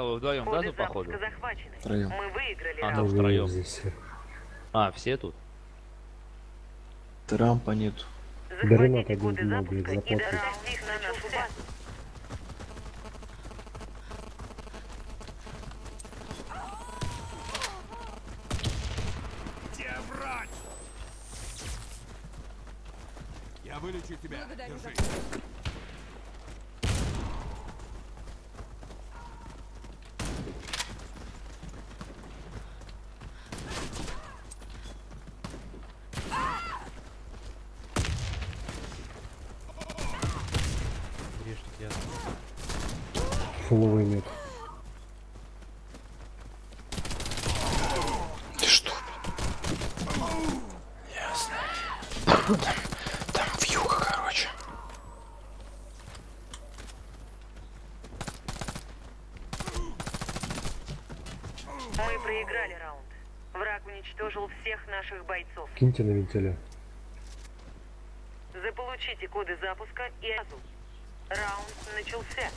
тобой вдвоем, да, тут походу? Втроем. Мы выиграли А, ну, Ну, втроем. здесь все. А, все тут? Рампа нету. Рынок Захватите один много, их врач? Я вылечу тебя. Держи. Фуловый нет. Ты что? Ясно. Там, там вьюга, короче. Мы проиграли раунд. Враг уничтожил всех наших бойцов. Киньте на вентиля. Заполучите коды запуска и азу. Раунд начался.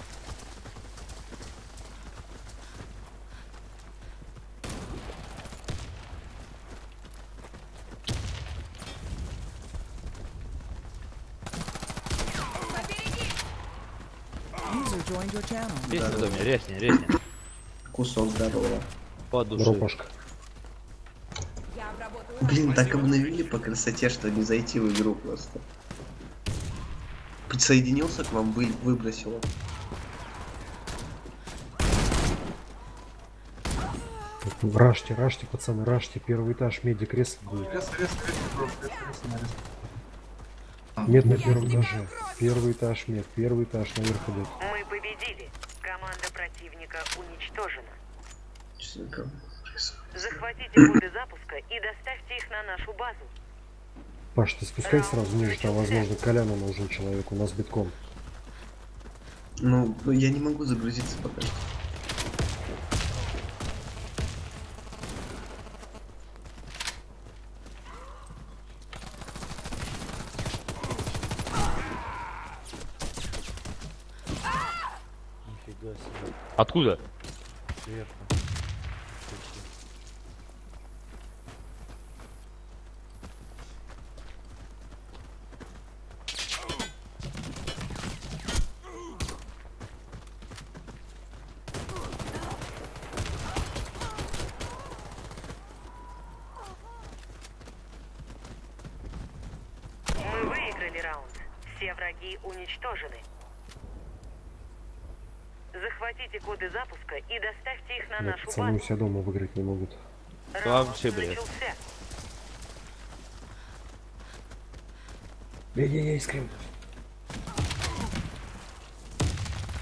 Резни в доме, резни, резни. Кусок здорового. По душе. Дропашка. Блин, так обновили по красоте, что не зайти в игру просто. Присоединился к вам, вы, выбросило. Рашьте, рашьте, пацаны, рашьте. Первый этаж, меди кресло будет. Мед на первом этаже. Первый этаж, мед. Первый этаж, наверх идет. Победили. Команда противника уничтожена. Захватите коды запуска и доставьте их на нашу базу. Паш, ты спускай сразу ниже, там, возможно, Коляну нужен человек, у нас битком. Ну, ну, я не могу загрузиться пока что. Нифига себе. Откуда? Сверху. Мы выиграли раунд. Все враги уничтожены. Захватите коды запуска и доставьте их на Нет, нашу пацаны у базу. себя дома выиграть не могут. Раунд вообще. Эй-эй-эй, скрим.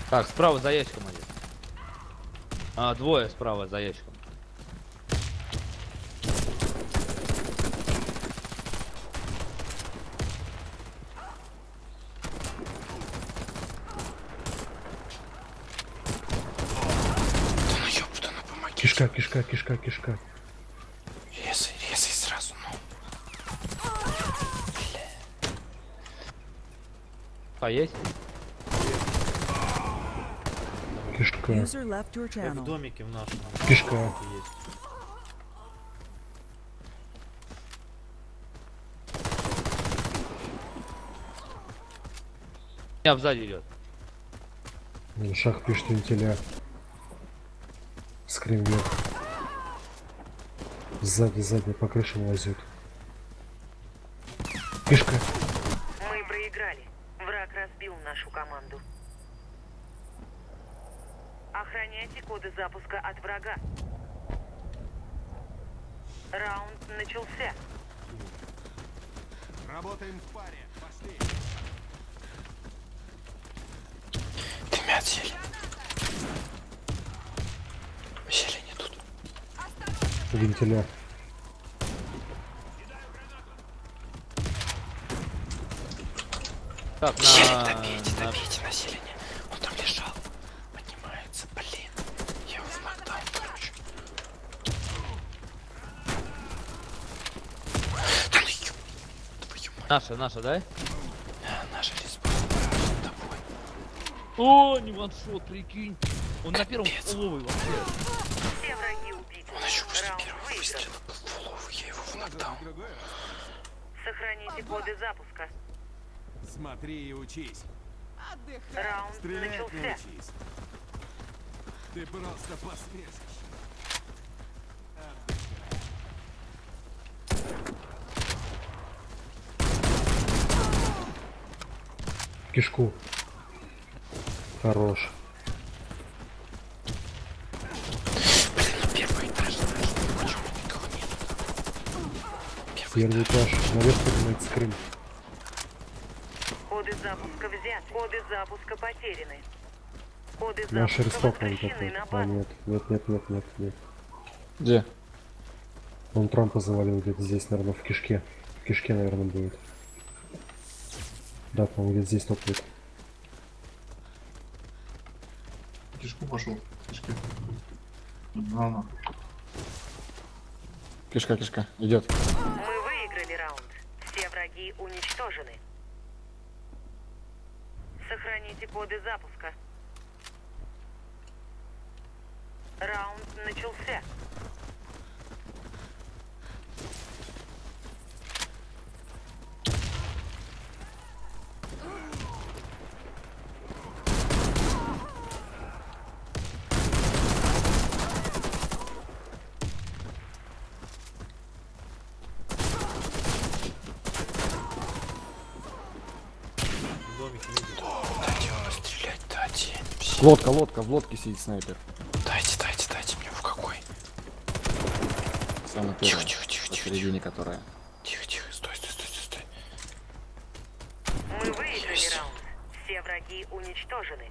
Так, справа за ящиком один. А, двое справа за ящиком. Да ну ёпта, ну помоги. Кишка, кишка, кишка, кишка. Резай, резай сразу, ну. А, есть? Кишка, Как в домике в нашем. Кишка. Меня сзади идет. Шах пишет вентиля. Скрим вверх. Сзади, сзади, по крышам лазит. Кишка. Мы проиграли. Враг разбил нашу команду. Охраняйте коды запуска от врага. Раунд начался. Работаем в паре. Пошли. Дымят зелень. Зелени тут. Вентиля. Так, Зелень на... добейте, на- добейте на зелени. Он там лежал. Поднимается, блин. Я его в нокдаун, короче. Да ну ёб... Твою мать. Наша, наша, да? А, Наша. Тобой. О, не ваншот, прикинь. Он на первом Капец. столовой вообще. Все враги убиты. Он еще после Раунд первого выигран. выстрела был в голову, я его в нокдаун. Другой раз. Сохраните коды запуска. Смотри и учись. Раунд Стрелять начался. научись. Ты просто посмешишь. Кишку. Хорош. Первый этаж. Наверх поднимается Крым. Коды запуска взяты. Коды запуска потеряны. Коды Наш запуска ресток он такой. А, нет, нет, нет, нет, нет, нет. Где? Он Трампа завалил где-то здесь, наверное, в кишке. В кишке, наверное, будет. Да, по-моему, где-то здесь топает. Кишку пошел. Кишка. Ладно. Кишка, кишка. Идет. Мы выиграли раунд. Все враги уничтожены. Сохраните коды запуска. Раунд начался. Дайте ему стрелять, дайте. Все. Лодка, лодка, в лодке сидит снайпер. Дайте, дайте, дайте мне в какой. Самый Тихо, первый. тихо, тихо, тихо, тихо. Посередине которая. Тихо, тихо, стой, стой, стой, стой, стой. Мы выиграли раунд. Все враги уничтожены.